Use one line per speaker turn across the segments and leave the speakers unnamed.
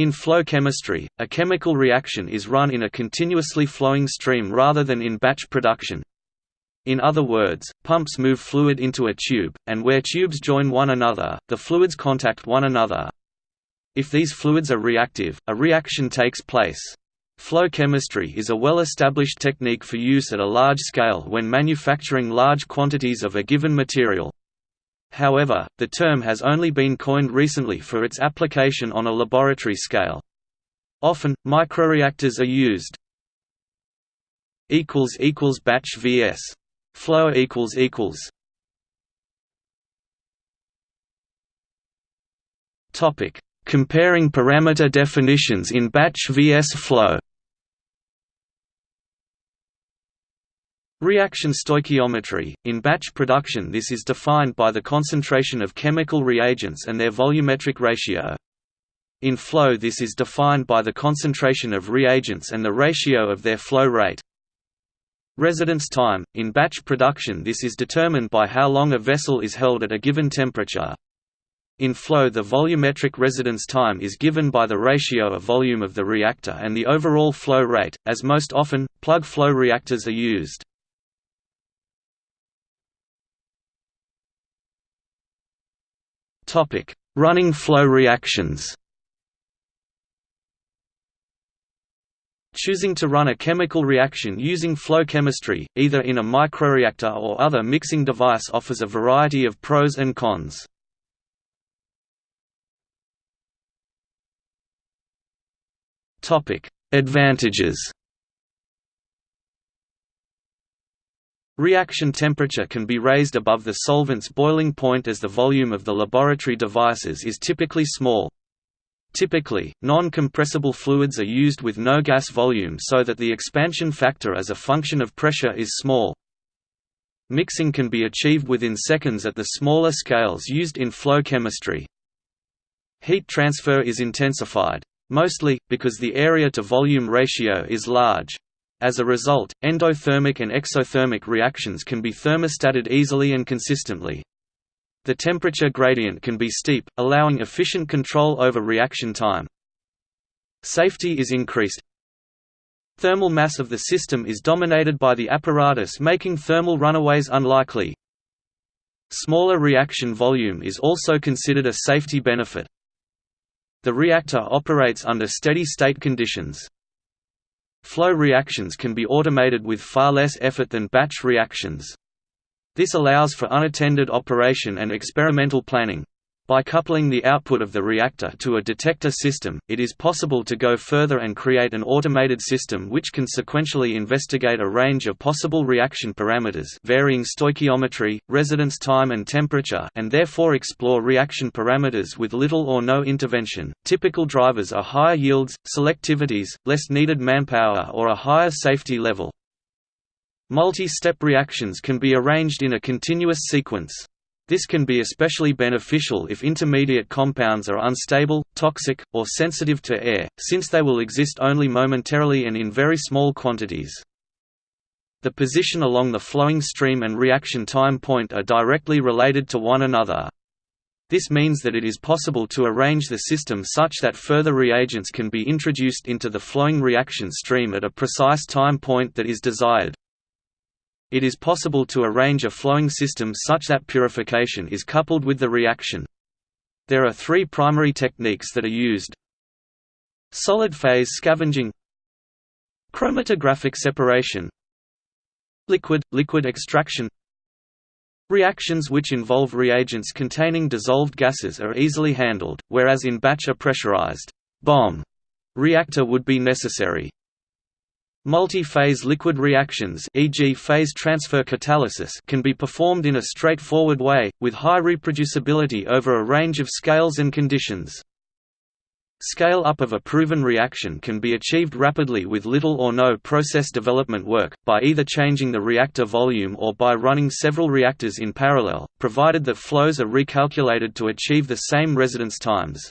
In flow chemistry, a chemical reaction is run in a continuously flowing stream rather than in batch production. In other words, pumps move fluid into a tube, and where tubes join one another, the fluids contact one another. If these fluids are reactive, a reaction takes place. Flow chemistry is a well-established technique for use at a large scale when manufacturing large quantities of a given material. However, the term has only been coined recently for its application on a laboratory scale. Often, microreactors are used. Batch vs. Flow equals equals Topic: Comparing parameter definitions in batch vs flow. Reaction stoichiometry – In batch production this is defined by the concentration of chemical reagents and their volumetric ratio. In flow this is defined by the concentration of reagents and the ratio of their flow rate. Residence time – In batch production this is determined by how long a vessel is held at a given temperature. In flow the volumetric residence time is given by the ratio of volume of the reactor and the overall flow rate, as most often, plug flow reactors are used. Running flow reactions Choosing to run a chemical reaction using flow chemistry, either in a microreactor or other mixing device offers a variety of pros and cons. Advantages Reaction temperature can be raised above the solvent's boiling point as the volume of the laboratory devices is typically small. Typically, non-compressible fluids are used with no gas volume so that the expansion factor as a function of pressure is small. Mixing can be achieved within seconds at the smaller scales used in flow chemistry. Heat transfer is intensified. Mostly, because the area-to-volume ratio is large. As a result, endothermic and exothermic reactions can be thermostated easily and consistently. The temperature gradient can be steep, allowing efficient control over reaction time. Safety is increased. Thermal mass of the system is dominated by the apparatus making thermal runaways unlikely. Smaller reaction volume is also considered a safety benefit. The reactor operates under steady-state conditions. Flow reactions can be automated with far less effort than batch reactions. This allows for unattended operation and experimental planning. By coupling the output of the reactor to a detector system, it is possible to go further and create an automated system which can sequentially investigate a range of possible reaction parameters varying stoichiometry, residence time and temperature and therefore explore reaction parameters with little or no intervention. Typical drivers are higher yields, selectivities, less needed manpower or a higher safety level. Multi-step reactions can be arranged in a continuous sequence. This can be especially beneficial if intermediate compounds are unstable, toxic, or sensitive to air, since they will exist only momentarily and in very small quantities. The position along the flowing stream and reaction time point are directly related to one another. This means that it is possible to arrange the system such that further reagents can be introduced into the flowing reaction stream at a precise time point that is desired. It is possible to arrange a flowing system such that purification is coupled with the reaction. There are three primary techniques that are used. Solid phase scavenging Chromatographic separation Liquid-liquid extraction Reactions which involve reagents containing dissolved gases are easily handled, whereas in batch a pressurized bomb reactor would be necessary. Multi-phase liquid reactions e.g. phase transfer catalysis can be performed in a straightforward way, with high reproducibility over a range of scales and conditions. Scale-up of a proven reaction can be achieved rapidly with little or no process development work, by either changing the reactor volume or by running several reactors in parallel, provided that flows are recalculated to achieve the same residence times.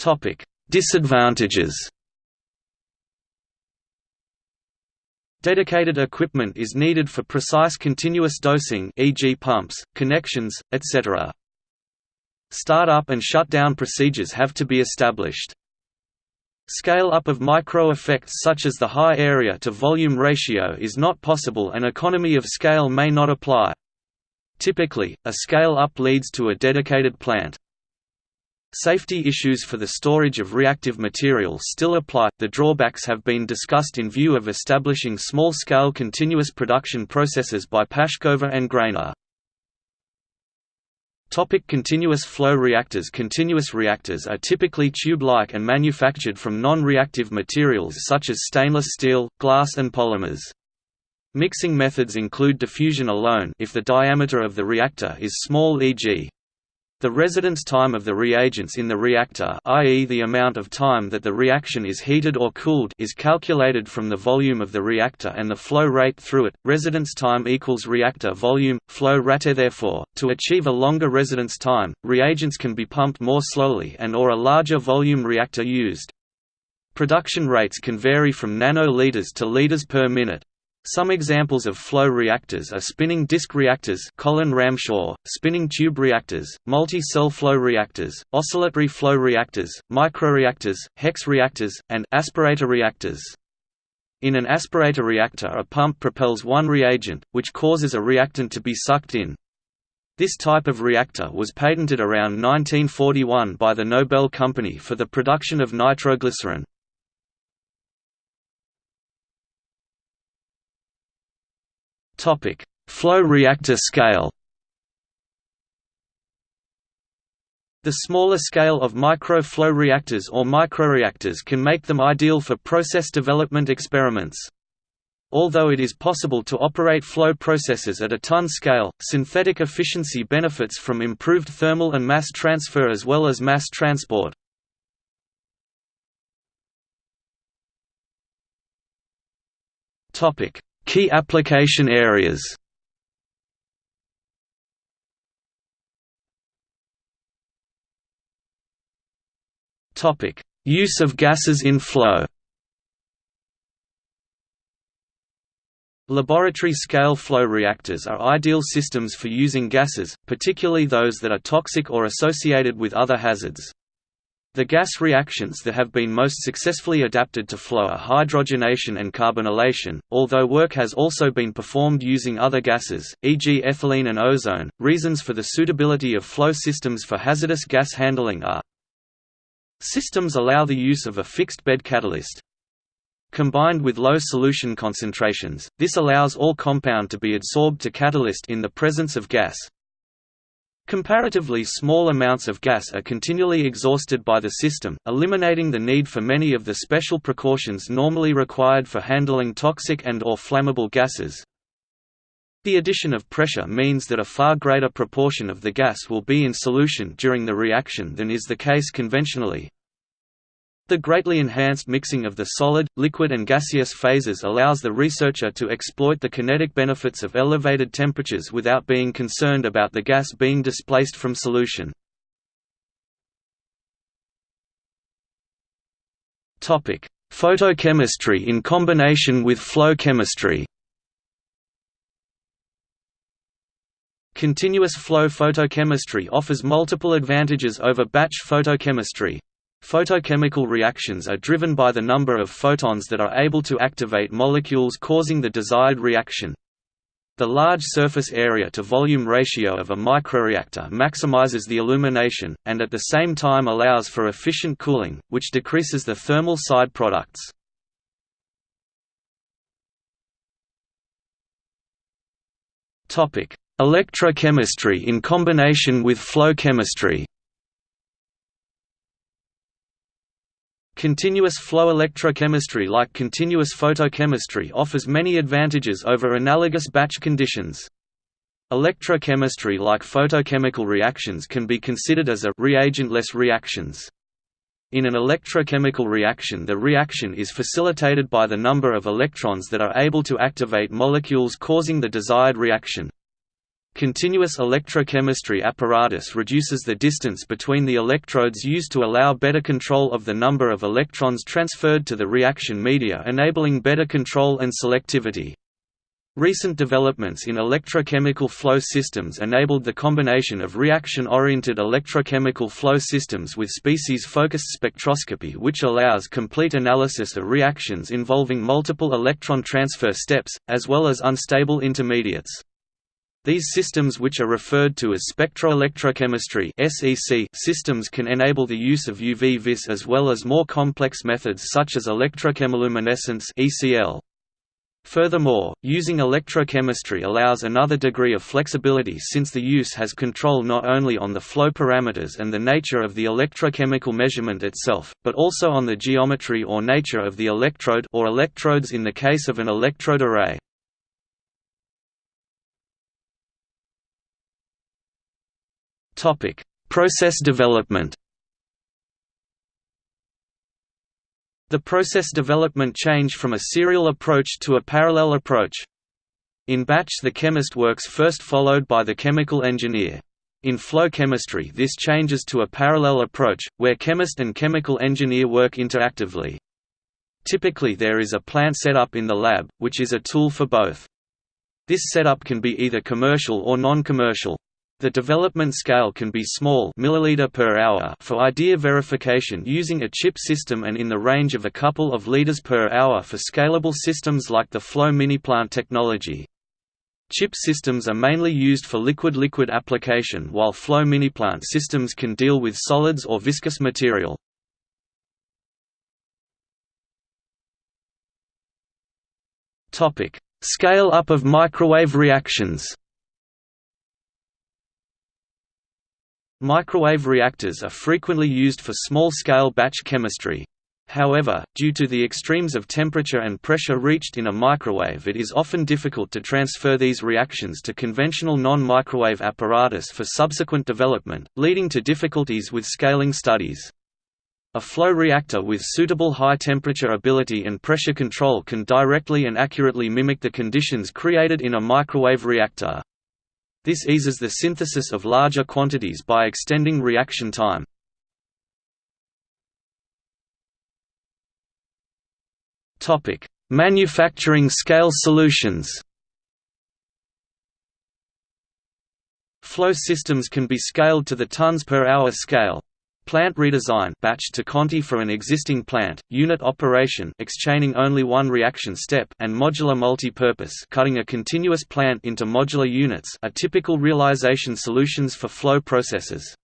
Topic: Disadvantages. Dedicated equipment is needed for precise continuous dosing e.g. pumps, connections, etc. Start-up and shutdown procedures have to be established. Scale-up of micro-effects such as the high area to volume ratio is not possible and economy of scale may not apply. Typically, a scale-up leads to a dedicated plant. Safety issues for the storage of reactive material still apply. The drawbacks have been discussed in view of establishing small-scale continuous production processes by Pashkova and Greiner. Topic continuous flow reactors Continuous reactors are typically tube-like and manufactured from non-reactive materials such as stainless steel, glass and polymers. Mixing methods include diffusion alone if the diameter of the reactor is small e.g. The residence time of the reagents in the reactor i.e. the amount of time that the reaction is heated or cooled is calculated from the volume of the reactor and the flow rate through it. Residence time equals reactor volume, flow rate therefore, to achieve a longer residence time, reagents can be pumped more slowly and or a larger volume reactor used. Production rates can vary from nanoliters to liters per minute. Some examples of flow reactors are spinning disk reactors Colin Ramshaw, spinning tube reactors, multi-cell flow reactors, oscillatory flow reactors, microreactors, hex reactors, and aspirator reactors. In an aspirator reactor a pump propels one reagent, which causes a reactant to be sucked in. This type of reactor was patented around 1941 by the Nobel Company for the production of nitroglycerin. Topic: Flow reactor scale. The smaller scale of micro-flow reactors or microreactors can make them ideal for process development experiments. Although it is possible to operate flow processes at a ton scale, synthetic efficiency benefits from improved thermal and mass transfer as well as mass transport. Topic: Key application areas. Use of gases in flow. Laboratory-scale flow reactors are ideal systems for using gases, particularly those that are toxic or associated with other hazards. The gas reactions that have been most successfully adapted to flow are hydrogenation and carbonylation, although work has also been performed using other gases, e.g. ethylene and ozone. Reasons for the suitability of flow systems for hazardous gas handling are Systems allow the use of a fixed bed catalyst. Combined with low solution concentrations, this allows all compound to be adsorbed to catalyst in the presence of gas. Comparatively small amounts of gas are continually exhausted by the system, eliminating the need for many of the special precautions normally required for handling toxic and or flammable gases. The addition of pressure means that a far greater proportion of the gas will be in solution during the reaction than is the case conventionally, the greatly enhanced mixing of the solid, liquid and gaseous phases allows the researcher to exploit the kinetic benefits of elevated temperatures without being concerned about the gas being displaced from solution. Photochemistry in combination with flow chemistry Continuous flow photochemistry offers multiple advantages over batch photochemistry. Photochemical reactions are driven by the number of photons that are able to activate molecules causing the desired reaction. The large surface area to volume ratio of a microreactor maximizes the illumination, and at the same time allows for efficient cooling, which decreases the thermal side products. Electrochemistry in combination with flow chemistry Continuous flow electrochemistry like continuous photochemistry offers many advantages over analogous batch conditions. Electrochemistry like photochemical reactions can be considered as a reagentless reactions. In an electrochemical reaction the reaction is facilitated by the number of electrons that are able to activate molecules causing the desired reaction. Continuous electrochemistry apparatus reduces the distance between the electrodes used to allow better control of the number of electrons transferred to the reaction media enabling better control and selectivity. Recent developments in electrochemical flow systems enabled the combination of reaction-oriented electrochemical flow systems with species-focused spectroscopy which allows complete analysis of reactions involving multiple electron transfer steps, as well as unstable intermediates. These systems which are referred to as spectroelectrochemistry systems can enable the use of UV-Vis as well as more complex methods such as electrochemiluminescence Furthermore, using electrochemistry allows another degree of flexibility since the use has control not only on the flow parameters and the nature of the electrochemical measurement itself, but also on the geometry or nature of the electrode or electrodes in the case of an electrode array. Topic: Process development. The process development changed from a serial approach to a parallel approach. In batch the chemist works first followed by the chemical engineer. In flow chemistry this changes to a parallel approach, where chemist and chemical engineer work interactively. Typically there is a plant setup in the lab, which is a tool for both. This setup can be either commercial or non-commercial. The development scale can be small milliliter per hour for idea verification using a chip system and in the range of a couple of liters per hour for scalable systems like the flow mini-plant technology. Chip systems are mainly used for liquid-liquid application while flow mini-plant systems can deal with solids or viscous material. Scale up of microwave reactions Microwave reactors are frequently used for small-scale batch chemistry. However, due to the extremes of temperature and pressure reached in a microwave it is often difficult to transfer these reactions to conventional non-microwave apparatus for subsequent development, leading to difficulties with scaling studies. A flow reactor with suitable high temperature ability and pressure control can directly and accurately mimic the conditions created in a microwave reactor. This eases the synthesis of larger quantities by extending reaction time. Topic: Manufacturing scale solutions Flow systems can be scaled to the tons per hour scale, Plant redesign batch to Conti for an existing plant, unit operation exchaining only one reaction step and modular multi-purpose cutting a continuous plant into modular units are typical realization solutions for flow processes.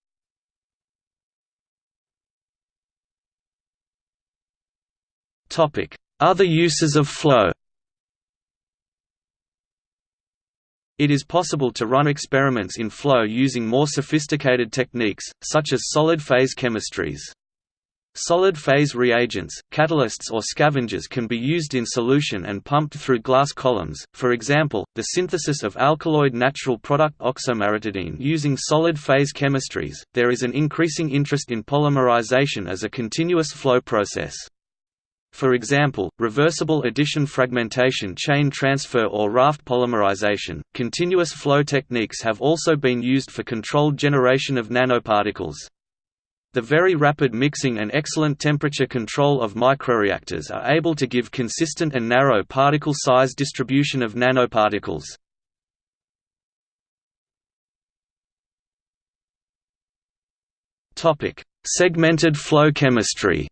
Other uses of flow It is possible to run experiments in flow using more sophisticated techniques, such as solid-phase chemistries. Solid-phase reagents, catalysts or scavengers can be used in solution and pumped through glass columns, for example, the synthesis of alkaloid natural product oxomaritidine using solid-phase chemistries. There is an increasing interest in polymerization as a continuous flow process. For example, reversible addition fragmentation chain transfer or raft polymerization. Continuous flow techniques have also been used for controlled generation of nanoparticles. The very rapid mixing and excellent temperature control of microreactors are able to give consistent and narrow particle size distribution of nanoparticles. Segmented flow chemistry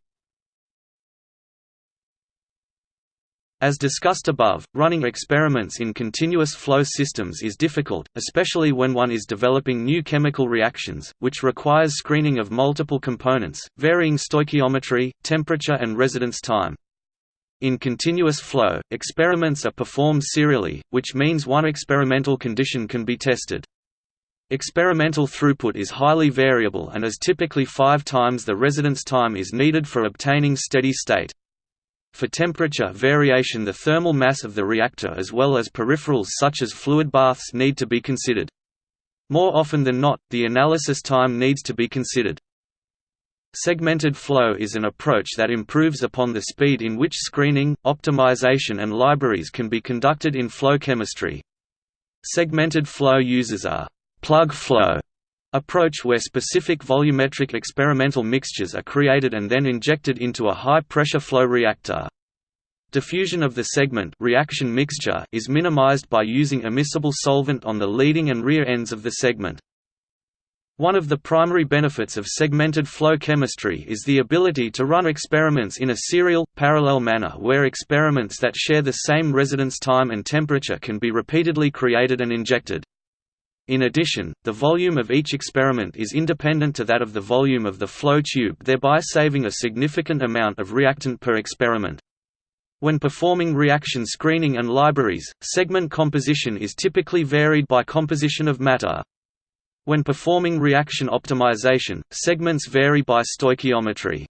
As discussed above, running experiments in continuous flow systems is difficult, especially when one is developing new chemical reactions, which requires screening of multiple components, varying stoichiometry, temperature and residence time. In continuous flow, experiments are performed serially, which means one experimental condition can be tested. Experimental throughput is highly variable and is typically five times the residence time is needed for obtaining steady state. For temperature variation the thermal mass of the reactor as well as peripherals such as fluid baths need to be considered. More often than not, the analysis time needs to be considered. Segmented flow is an approach that improves upon the speed in which screening, optimization and libraries can be conducted in flow chemistry. Segmented flow uses a plug flow approach where specific volumetric experimental mixtures are created and then injected into a high-pressure flow reactor. Diffusion of the segment reaction mixture is minimized by using immiscible solvent on the leading and rear ends of the segment. One of the primary benefits of segmented flow chemistry is the ability to run experiments in a serial, parallel manner where experiments that share the same residence time and temperature can be repeatedly created and injected. In addition, the volume of each experiment is independent to that of the volume of the flow tube thereby saving a significant amount of reactant per experiment. When performing reaction screening and libraries, segment composition is typically varied by composition of matter. When performing reaction optimization, segments vary by stoichiometry.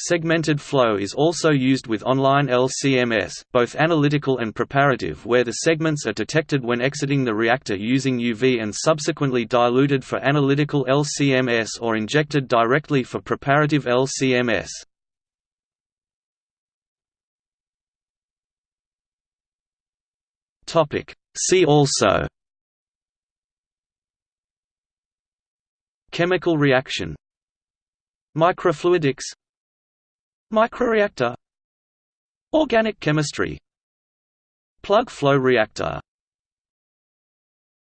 Segmented flow is also used with online LCMS, both analytical and preparative where the segments are detected when exiting the reactor using UV and subsequently diluted for analytical LCMS or injected directly for preparative LCMS. See also Chemical reaction Microfluidics Microreactor. Organic chemistry. Plug flow reactor